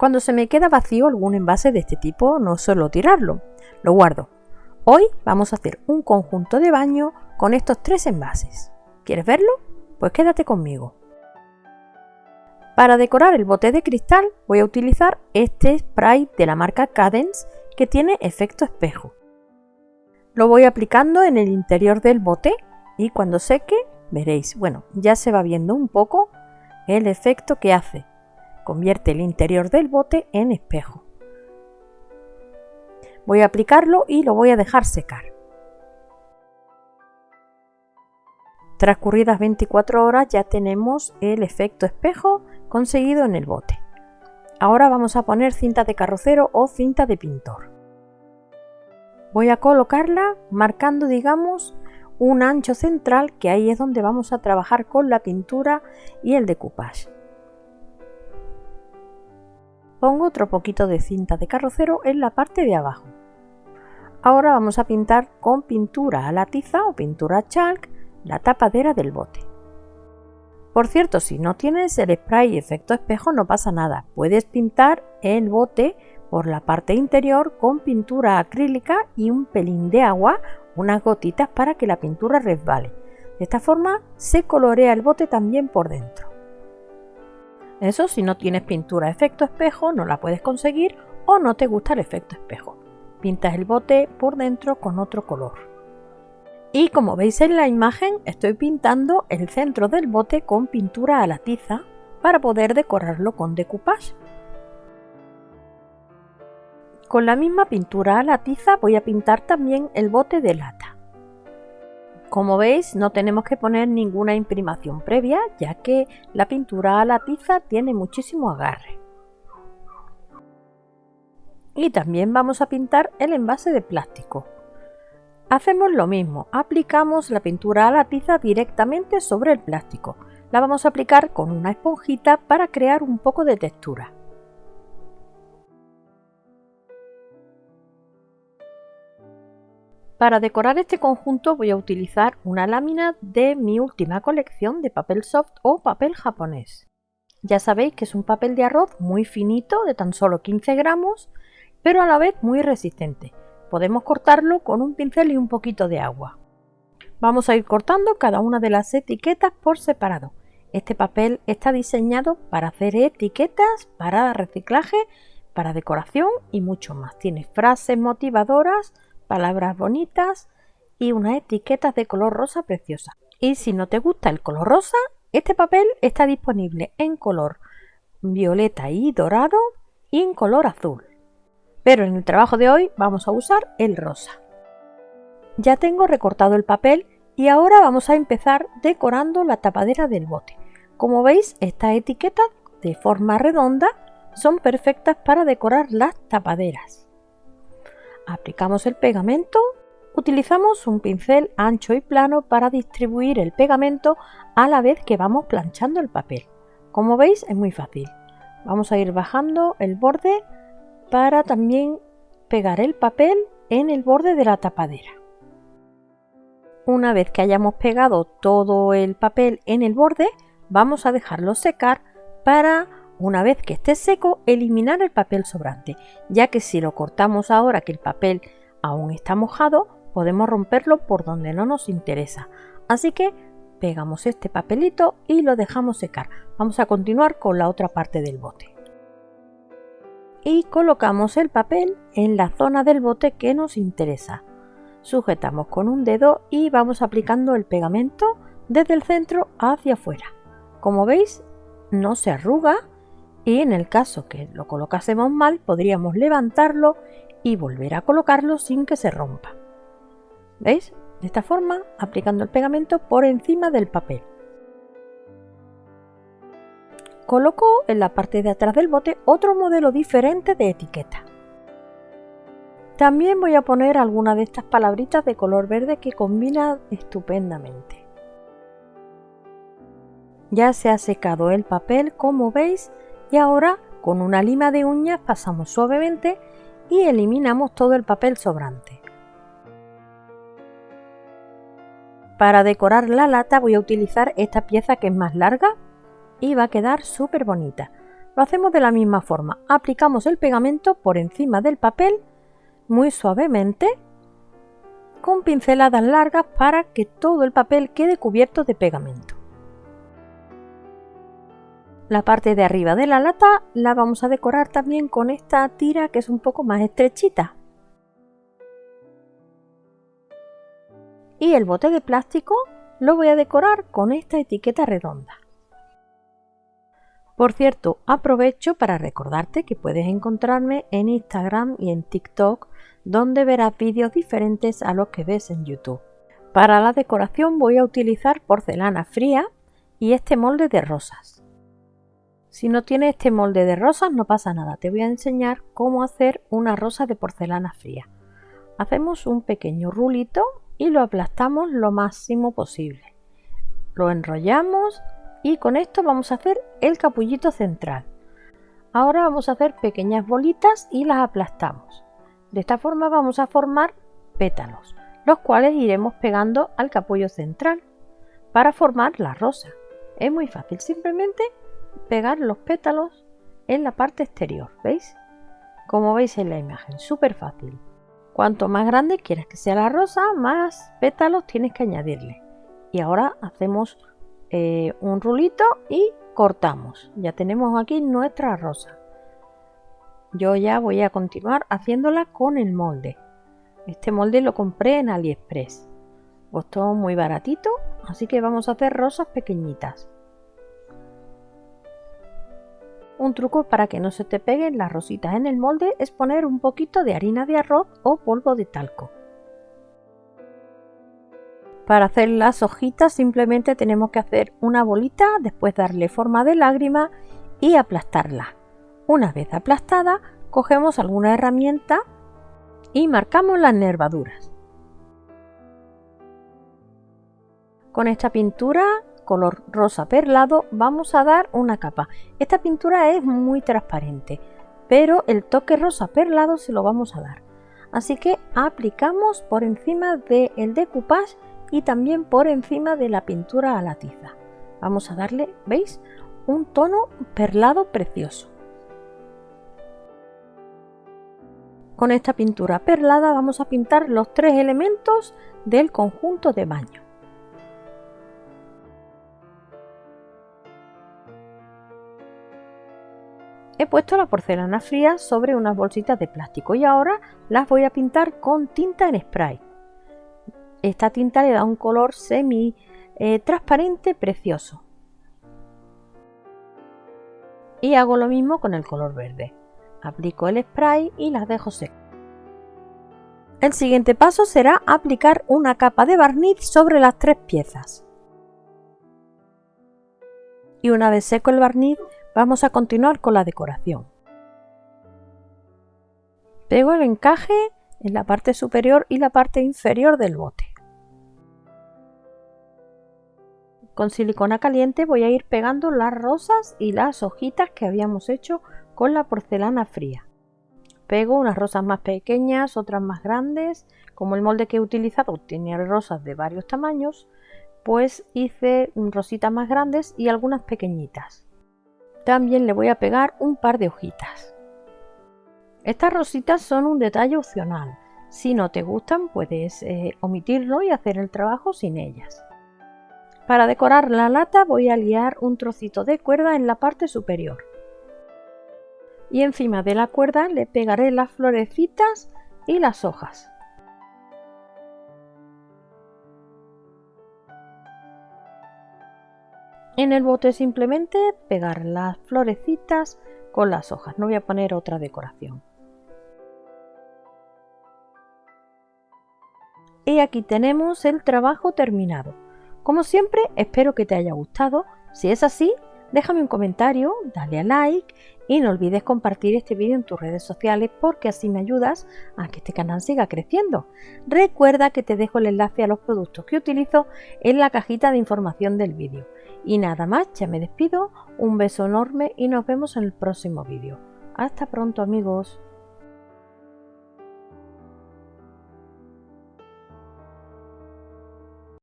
Cuando se me queda vacío algún envase de este tipo no suelo tirarlo, lo guardo. Hoy vamos a hacer un conjunto de baño con estos tres envases. ¿Quieres verlo? Pues quédate conmigo. Para decorar el bote de cristal voy a utilizar este spray de la marca Cadence que tiene efecto espejo. Lo voy aplicando en el interior del bote y cuando seque veréis, bueno, ya se va viendo un poco el efecto que hace. Convierte el interior del bote en espejo. Voy a aplicarlo y lo voy a dejar secar. Transcurridas 24 horas ya tenemos el efecto espejo conseguido en el bote. Ahora vamos a poner cinta de carrocero o cinta de pintor. Voy a colocarla marcando, digamos, un ancho central que ahí es donde vamos a trabajar con la pintura y el decoupage. Pongo otro poquito de cinta de carrocero en la parte de abajo. Ahora vamos a pintar con pintura a la tiza o pintura chalk la tapadera del bote. Por cierto, si no tienes el spray efecto espejo no pasa nada, puedes pintar el bote por la parte interior con pintura acrílica y un pelín de agua, unas gotitas para que la pintura resbale. De esta forma se colorea el bote también por dentro. Eso si no tienes pintura efecto espejo no la puedes conseguir o no te gusta el efecto espejo. Pintas el bote por dentro con otro color. Y como veis en la imagen estoy pintando el centro del bote con pintura a la tiza para poder decorarlo con decoupage. Con la misma pintura a la tiza voy a pintar también el bote de lata. Como veis no tenemos que poner ninguna imprimación previa ya que la pintura a la tiza tiene muchísimo agarre. Y también vamos a pintar el envase de plástico. Hacemos lo mismo, aplicamos la pintura a la tiza directamente sobre el plástico. La vamos a aplicar con una esponjita para crear un poco de textura. Para decorar este conjunto voy a utilizar una lámina de mi última colección de papel soft o papel japonés. Ya sabéis que es un papel de arroz muy finito, de tan solo 15 gramos, pero a la vez muy resistente. Podemos cortarlo con un pincel y un poquito de agua. Vamos a ir cortando cada una de las etiquetas por separado. Este papel está diseñado para hacer etiquetas, para reciclaje, para decoración y mucho más. Tiene frases motivadoras, palabras bonitas y unas etiquetas de color rosa preciosa. Y si no te gusta el color rosa, este papel está disponible en color violeta y dorado y en color azul pero en el trabajo de hoy vamos a usar el rosa. Ya tengo recortado el papel y ahora vamos a empezar decorando la tapadera del bote. Como veis, estas etiquetas de forma redonda son perfectas para decorar las tapaderas. Aplicamos el pegamento, utilizamos un pincel ancho y plano para distribuir el pegamento a la vez que vamos planchando el papel. Como veis es muy fácil. Vamos a ir bajando el borde para también pegar el papel en el borde de la tapadera. Una vez que hayamos pegado todo el papel en el borde, vamos a dejarlo secar para, una vez que esté seco, eliminar el papel sobrante, ya que si lo cortamos ahora que el papel aún está mojado, podemos romperlo por donde no nos interesa. Así que pegamos este papelito y lo dejamos secar. Vamos a continuar con la otra parte del bote y colocamos el papel en la zona del bote que nos interesa. Sujetamos con un dedo y vamos aplicando el pegamento desde el centro hacia afuera. Como veis, no se arruga y en el caso que lo colocásemos mal podríamos levantarlo y volver a colocarlo sin que se rompa. ¿Veis? De esta forma, aplicando el pegamento por encima del papel. Coloco en la parte de atrás del bote otro modelo diferente de etiqueta. También voy a poner alguna de estas palabritas de color verde que combina estupendamente. Ya se ha secado el papel como veis y ahora con una lima de uñas pasamos suavemente y eliminamos todo el papel sobrante. Para decorar la lata voy a utilizar esta pieza que es más larga y va a quedar súper bonita. Lo hacemos de la misma forma. Aplicamos el pegamento por encima del papel muy suavemente con pinceladas largas para que todo el papel quede cubierto de pegamento. La parte de arriba de la lata la vamos a decorar también con esta tira que es un poco más estrechita. Y el bote de plástico lo voy a decorar con esta etiqueta redonda. Por cierto, aprovecho para recordarte que puedes encontrarme en Instagram y en TikTok donde verás vídeos diferentes a los que ves en YouTube. Para la decoración voy a utilizar porcelana fría y este molde de rosas. Si no tienes este molde de rosas no pasa nada, te voy a enseñar cómo hacer una rosa de porcelana fría. Hacemos un pequeño rulito y lo aplastamos lo máximo posible. Lo enrollamos y con esto vamos a hacer el capullito central. Ahora vamos a hacer pequeñas bolitas y las aplastamos. De esta forma vamos a formar pétalos, los cuales iremos pegando al capullo central para formar la rosa. Es muy fácil, simplemente pegar los pétalos en la parte exterior, ¿veis? Como veis en la imagen, súper fácil. Cuanto más grande quieras que sea la rosa, más pétalos tienes que añadirle. Y ahora hacemos eh, un rulito y cortamos. Ya tenemos aquí nuestra rosa. Yo ya voy a continuar haciéndola con el molde. Este molde lo compré en AliExpress. Costó muy baratito, así que vamos a hacer rosas pequeñitas. Un truco para que no se te peguen las rositas en el molde es poner un poquito de harina de arroz o polvo de talco. Para hacer las hojitas simplemente tenemos que hacer una bolita, después darle forma de lágrima y aplastarla. Una vez aplastada, cogemos alguna herramienta y marcamos las nervaduras. Con esta pintura color rosa perlado vamos a dar una capa. Esta pintura es muy transparente, pero el toque rosa perlado se lo vamos a dar. Así que aplicamos por encima del decoupage y también por encima de la pintura a la tiza. Vamos a darle, ¿veis? Un tono perlado precioso. Con esta pintura perlada vamos a pintar los tres elementos del conjunto de baño. He puesto la porcelana fría sobre unas bolsitas de plástico y ahora las voy a pintar con tinta en spray. Esta tinta le da un color semi eh, transparente precioso. Y hago lo mismo con el color verde. Aplico el spray y las dejo secas. El siguiente paso será aplicar una capa de barniz sobre las tres piezas. Y una vez seco el barniz, vamos a continuar con la decoración. Pego el encaje en la parte superior y la parte inferior del bote. Con silicona caliente voy a ir pegando las rosas y las hojitas que habíamos hecho con la porcelana fría. Pego unas rosas más pequeñas, otras más grandes. Como el molde que he utilizado tiene rosas de varios tamaños, pues hice rositas más grandes y algunas pequeñitas. También le voy a pegar un par de hojitas. Estas rositas son un detalle opcional. Si no te gustan, puedes eh, omitirlo y hacer el trabajo sin ellas. Para decorar la lata voy a liar un trocito de cuerda en la parte superior. Y encima de la cuerda le pegaré las florecitas y las hojas. En el bote simplemente pegar las florecitas con las hojas, no voy a poner otra decoración. Y aquí tenemos el trabajo terminado. Como siempre, espero que te haya gustado. Si es así, déjame un comentario, dale a like y no olvides compartir este vídeo en tus redes sociales porque así me ayudas a que este canal siga creciendo. Recuerda que te dejo el enlace a los productos que utilizo en la cajita de información del vídeo. Y nada más, ya me despido, un beso enorme y nos vemos en el próximo vídeo. Hasta pronto amigos.